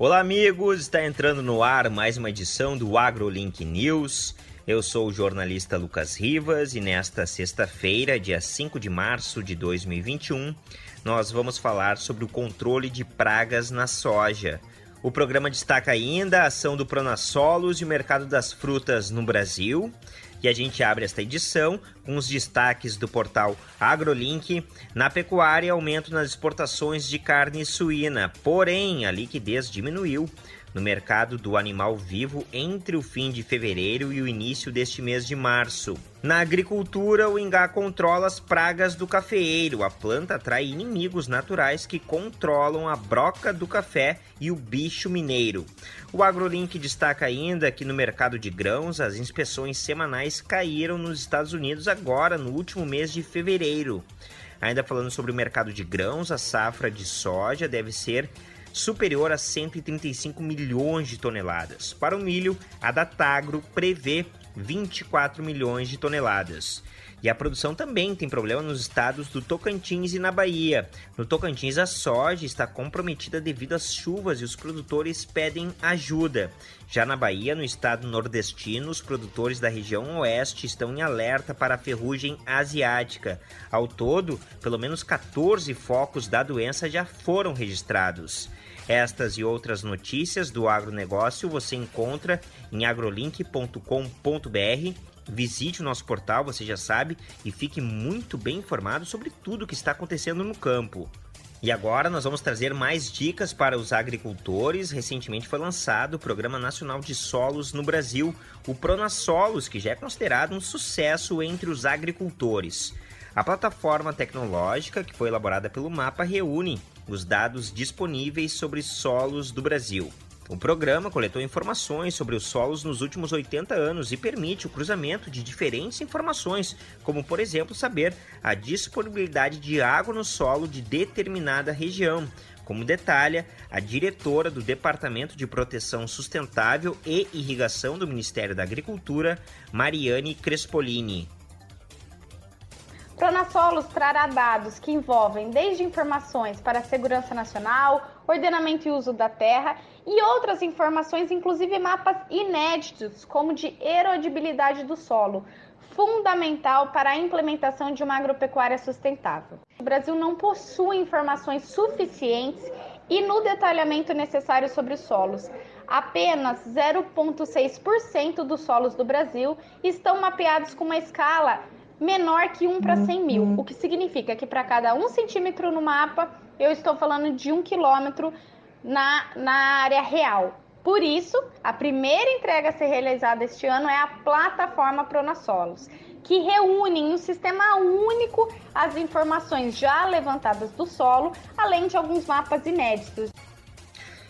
Olá, amigos! Está entrando no ar mais uma edição do AgroLink News. Eu sou o jornalista Lucas Rivas e nesta sexta-feira, dia 5 de março de 2021, nós vamos falar sobre o controle de pragas na soja. O programa destaca ainda a ação do Pronassolos e o mercado das frutas no Brasil. E a gente abre esta edição com os destaques do portal AgroLink. Na pecuária, aumento nas exportações de carne suína, porém a liquidez diminuiu no mercado do animal vivo entre o fim de fevereiro e o início deste mês de março. Na agricultura, o Ingá controla as pragas do cafeeiro. A planta atrai inimigos naturais que controlam a broca do café e o bicho mineiro. O AgroLink destaca ainda que no mercado de grãos, as inspeções semanais caíram nos Estados Unidos agora, no último mês de fevereiro. Ainda falando sobre o mercado de grãos, a safra de soja deve ser superior a 135 milhões de toneladas. Para o milho, a Datagro prevê 24 milhões de toneladas. E a produção também tem problema nos estados do Tocantins e na Bahia. No Tocantins, a soja está comprometida devido às chuvas e os produtores pedem ajuda. Já na Bahia, no estado nordestino, os produtores da região oeste estão em alerta para a ferrugem asiática. Ao todo, pelo menos 14 focos da doença já foram registrados. Estas e outras notícias do agronegócio você encontra em agrolink.com.br. Visite o nosso portal, você já sabe, e fique muito bem informado sobre tudo o que está acontecendo no campo. E agora nós vamos trazer mais dicas para os agricultores. Recentemente foi lançado o Programa Nacional de Solos no Brasil, o Pronasolos, que já é considerado um sucesso entre os agricultores. A plataforma tecnológica que foi elaborada pelo Mapa reúne os dados disponíveis sobre solos do Brasil. O programa coletou informações sobre os solos nos últimos 80 anos e permite o cruzamento de diferentes informações, como, por exemplo, saber a disponibilidade de água no solo de determinada região, como detalha a diretora do Departamento de Proteção Sustentável e Irrigação do Ministério da Agricultura, Mariane Crespolini. Pronasolos trará dados que envolvem desde informações para a segurança nacional, ordenamento e uso da terra e outras informações, inclusive mapas inéditos, como de erodibilidade do solo, fundamental para a implementação de uma agropecuária sustentável. O Brasil não possui informações suficientes e no detalhamento necessário sobre os solos. Apenas 0,6% dos solos do Brasil estão mapeados com uma escala menor que 1 para 100 mil, uhum. o que significa que para cada 1 centímetro no mapa, eu estou falando de 1 quilômetro na, na área real. Por isso, a primeira entrega a ser realizada este ano é a plataforma Pronasolos, que reúne em um sistema único as informações já levantadas do solo, além de alguns mapas inéditos.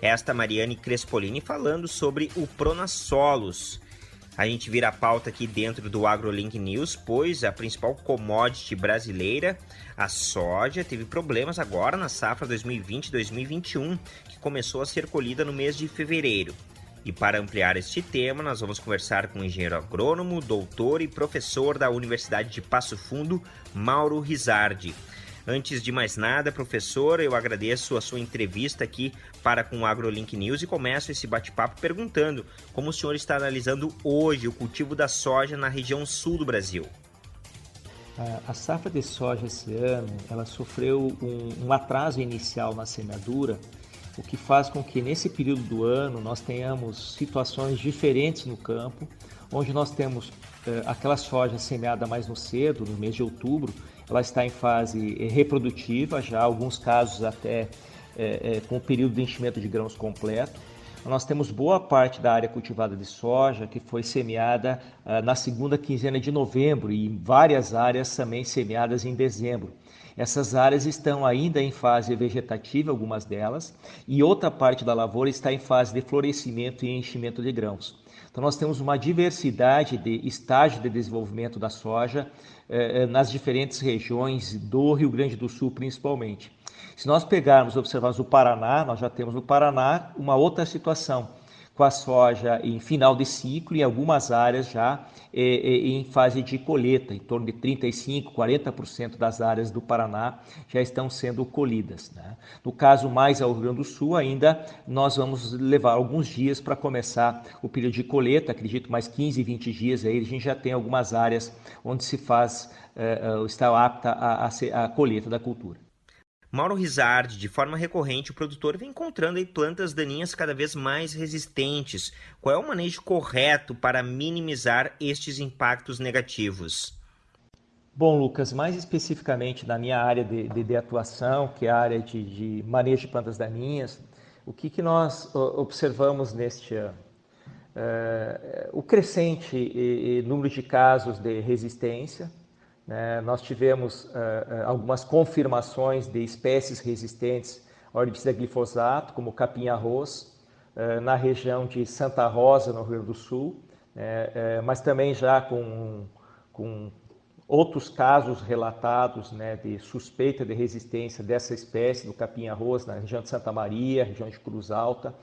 Esta Mariane Crespolini falando sobre o Pronasolos. A gente vira a pauta aqui dentro do AgroLink News, pois a principal commodity brasileira, a soja, teve problemas agora na safra 2020-2021, que começou a ser colhida no mês de fevereiro. E para ampliar este tema, nós vamos conversar com o engenheiro agrônomo, doutor e professor da Universidade de Passo Fundo, Mauro Rizardi. Antes de mais nada, professor, eu agradeço a sua entrevista aqui para com o AgroLink News e começo esse bate-papo perguntando como o senhor está analisando hoje o cultivo da soja na região sul do Brasil. A safra de soja esse ano, ela sofreu um, um atraso inicial na semeadura, o que faz com que nesse período do ano nós tenhamos situações diferentes no campo, onde nós temos eh, aquela soja semeada mais no cedo, no mês de outubro, ela está em fase eh, reprodutiva, já alguns casos até é, é, com o período de enchimento de grãos completo. Nós temos boa parte da área cultivada de soja que foi semeada ah, na segunda quinzena de novembro e várias áreas também semeadas em dezembro. Essas áreas estão ainda em fase vegetativa, algumas delas, e outra parte da lavoura está em fase de florescimento e enchimento de grãos. Então, nós temos uma diversidade de estágio de desenvolvimento da soja eh, eh, nas diferentes regiões do Rio Grande do Sul, principalmente. Se nós pegarmos observarmos o Paraná, nós já temos no Paraná uma outra situação, com a soja em final de ciclo e algumas áreas já é, é, em fase de colheita, em torno de 35%, 40% das áreas do Paraná já estão sendo colhidas. Né? No caso mais ao Rio Grande do Sul, ainda nós vamos levar alguns dias para começar o período de colheita, acredito mais 15, 20 dias aí, a gente já tem algumas áreas onde se faz, é, está apta a, a, a colheita da cultura. Mauro Rizardi, de forma recorrente, o produtor vem encontrando plantas daninhas cada vez mais resistentes. Qual é o manejo correto para minimizar estes impactos negativos? Bom, Lucas, mais especificamente na minha área de, de, de atuação, que é a área de, de, manejo de plantas daninhas, o que, que nós observamos neste ano? É, o crescente número de casos de resistência, né? Nós tivemos uh, algumas confirmações de espécies resistentes ao herbicida glifosato, como capim-arroz, uh, na região de Santa Rosa, no Rio Grande do Sul, né? mas também já com, com outros casos relatados né, de suspeita de resistência dessa espécie do capim-arroz na região de Santa Maria, região de Cruz Alta,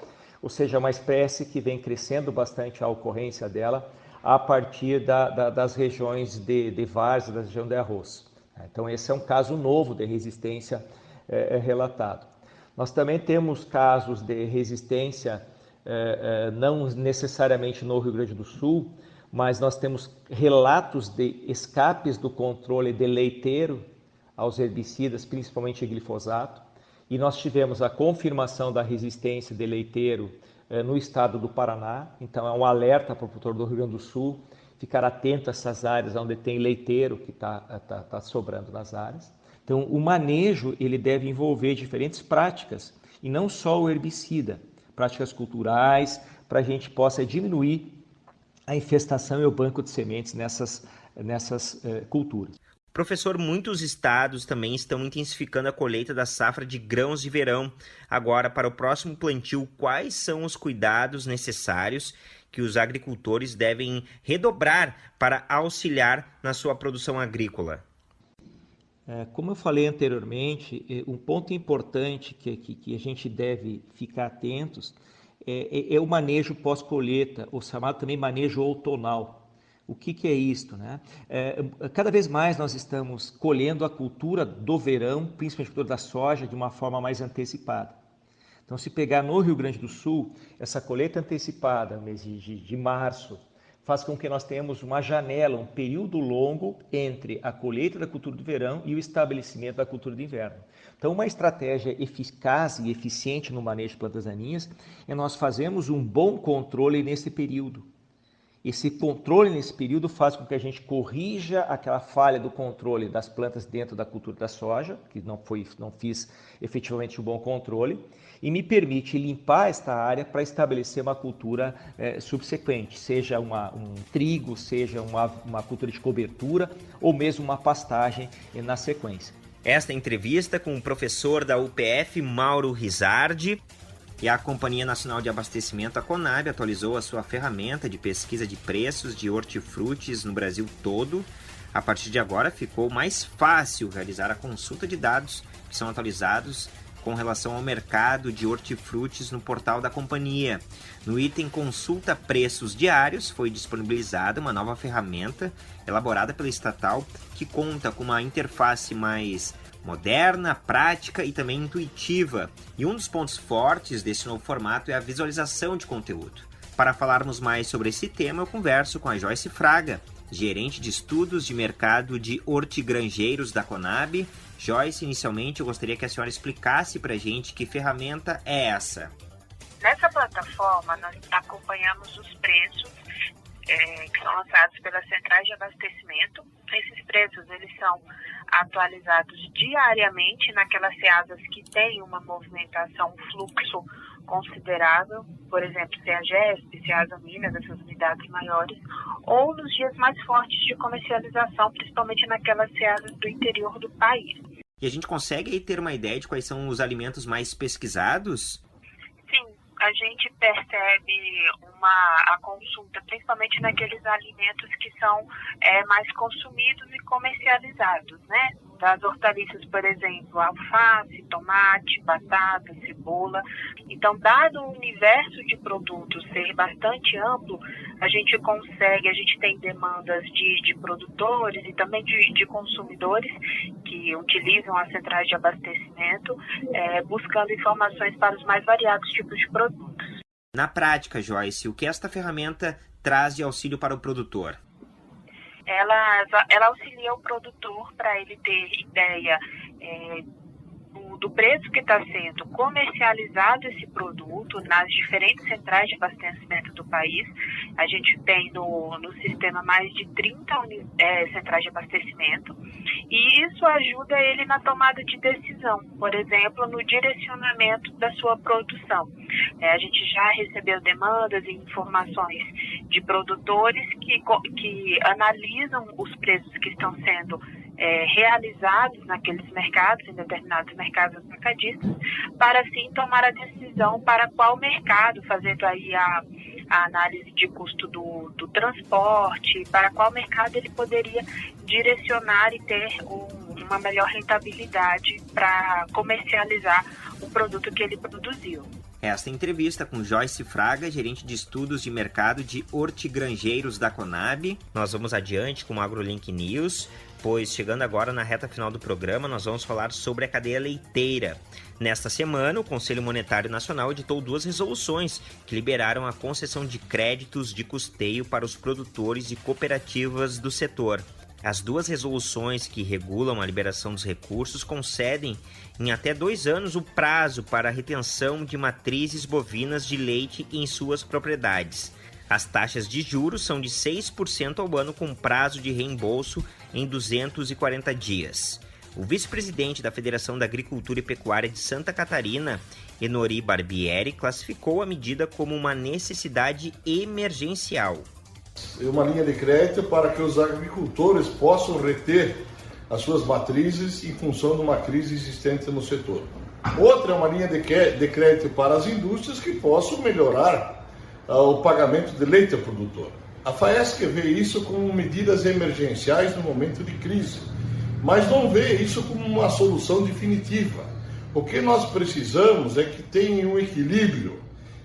ou seja, uma espécie que vem crescendo bastante a ocorrência dela a partir da, da, das regiões de, de várzea, da região de arroz. Então, esse é um caso novo de resistência é, é relatado. Nós também temos casos de resistência, é, é, não necessariamente no Rio Grande do Sul, mas nós temos relatos de escapes do controle de leiteiro aos herbicidas, principalmente glifosato, e nós tivemos a confirmação da resistência de leiteiro no estado do Paraná. Então, é um alerta para o produtor do Rio Grande do Sul ficar atento a essas áreas onde tem leiteiro que está tá, tá sobrando nas áreas. Então, o manejo ele deve envolver diferentes práticas e não só o herbicida, práticas culturais, para a gente possa diminuir a infestação e o banco de sementes nessas, nessas eh, culturas. Professor, muitos estados também estão intensificando a colheita da safra de grãos de verão. Agora, para o próximo plantio, quais são os cuidados necessários que os agricultores devem redobrar para auxiliar na sua produção agrícola? É, como eu falei anteriormente, é, um ponto importante que, que, que a gente deve ficar atentos é, é, é o manejo pós-colheita, ou chamado também manejo outonal. O que, que é isto? Né? É, cada vez mais nós estamos colhendo a cultura do verão, principalmente a cultura da soja, de uma forma mais antecipada. Então, se pegar no Rio Grande do Sul, essa colheita antecipada, mês de, de, março, faz com que nós tenhamos uma janela, um período longo entre a colheita da cultura do verão e o estabelecimento da cultura de inverno. Então, uma estratégia eficaz e eficiente no manejo de plantas daninhas é nós fazermos um bom controle nesse período. Esse controle nesse período faz com que a gente corrija aquela falha do controle das plantas dentro da cultura da soja, que não, foi, não fiz efetivamente um bom controle, e me permite limpar esta área para estabelecer uma cultura é, subsequente, seja uma, um trigo, seja uma, uma cultura de cobertura ou mesmo uma pastagem na sequência. Esta entrevista com o professor da UPF, Mauro Rizardi, e a Companhia Nacional de Abastecimento, a Conab, atualizou a sua ferramenta de pesquisa de preços de hortifrutis no Brasil todo. A partir de agora, ficou mais fácil realizar a consulta de dados que são atualizados com relação ao mercado de hortifrutis no portal da companhia. No item Consulta Preços Diários, foi disponibilizada uma nova ferramenta elaborada pela estatal que conta com uma interface mais moderna, prática e também intuitiva. E um dos pontos fortes desse novo formato é a visualização de conteúdo. Para falarmos mais sobre esse tema, eu converso com a Joyce Fraga, gerente de estudos de mercado de hortigrangeiros da Conab. Joyce, inicialmente eu gostaria que a senhora explicasse para a gente que ferramenta é essa. Nessa plataforma, nós acompanhamos os preços é, que são lançados pelas centrais de abastecimento. Esses preços eles são atualizados diariamente naquelas ceasas que têm uma movimentação, um fluxo considerável, por exemplo, CEAGESP, CEASA Minas, essas unidades maiores, ou nos dias mais fortes de comercialização, principalmente naquelas ceasas do interior do país. E a gente consegue aí ter uma ideia de quais são os alimentos mais pesquisados? A gente percebe uma a consulta, principalmente naqueles alimentos que são é, mais consumidos e comercializados, né? das hortaliças, por exemplo, alface, tomate, batata, cebola. Então, dado o universo de produtos ser bastante amplo, a gente consegue, a gente tem demandas de, de produtores e também de, de consumidores que utilizam as centrais de abastecimento, é, buscando informações para os mais variados tipos de produtos. Na prática, Joyce, o que esta ferramenta traz de auxílio para o produtor? ela, ela auxilia o produtor para ele ter ideia é, do, preço que está sendo comercializado esse produto nas diferentes centrais de abastecimento do país. A gente tem no, no sistema mais de 30 é, centrais de abastecimento e isso ajuda ele na tomada de decisão, por exemplo, no direcionamento da sua produção. É, a gente já recebeu demandas e informações de produtores que, que analisam os preços que estão sendo é, realizados naqueles mercados, em determinados mercados mercadistas, para assim tomar a decisão para qual mercado, fazendo aí a, a análise de custo do, do transporte, para qual mercado ele poderia direcionar e ter um, uma melhor rentabilidade para comercializar o produto que ele produziu. Esta entrevista com Joyce Fraga, gerente de estudos de mercado de hortigrangeiros da Conab. Nós vamos adiante com o AgroLink News, pois chegando agora na reta final do programa, nós vamos falar sobre a cadeia leiteira. Nesta semana, o Conselho Monetário Nacional editou duas resoluções que liberaram a concessão de créditos de custeio para os produtores e cooperativas do setor. As duas resoluções que regulam a liberação dos recursos concedem em até dois anos o prazo para a retenção de matrizes bovinas de leite em suas propriedades. As taxas de juros são de 6% ao ano com prazo de reembolso em 240 dias. O vice-presidente da Federação da Agricultura e Pecuária de Santa Catarina, Enori Barbieri, classificou a medida como uma necessidade emergencial uma linha de crédito para que os agricultores possam reter as suas matrizes em função de uma crise existente no setor. Outra é uma linha de crédito para as indústrias que possam melhorar o pagamento de leite ao produtor. A FAESC vê isso como medidas emergenciais no momento de crise, mas não vê isso como uma solução definitiva. O que nós precisamos é que tenha um equilíbrio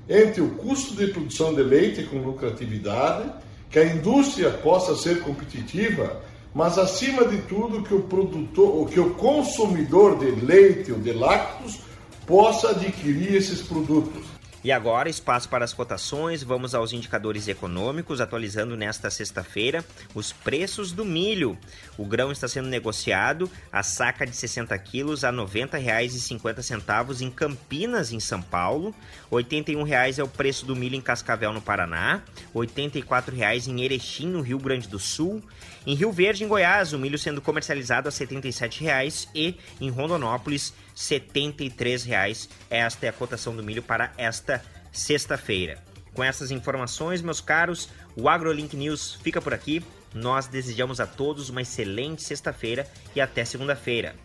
entre o custo de produção de leite com lucratividade que a indústria possa ser competitiva, mas acima de tudo que o produtor, que o consumidor de leite ou de lácteos possa adquirir esses produtos. E agora, espaço para as cotações, vamos aos indicadores econômicos, atualizando nesta sexta-feira os preços do milho. O grão está sendo negociado a saca de 60 quilos a R$ 90,50 em Campinas, em São Paulo. R$ 81,00 é o preço do milho em Cascavel, no Paraná. R$ 84,00 em Erechim, no Rio Grande do Sul. Em Rio Verde, em Goiás, o milho sendo comercializado a R$ 77,00 e em Rondonópolis, R$ 73,00. Esta é a cotação do milho para esta sexta-feira. Com essas informações, meus caros, o AgroLink News fica por aqui. Nós desejamos a todos uma excelente sexta-feira e até segunda-feira.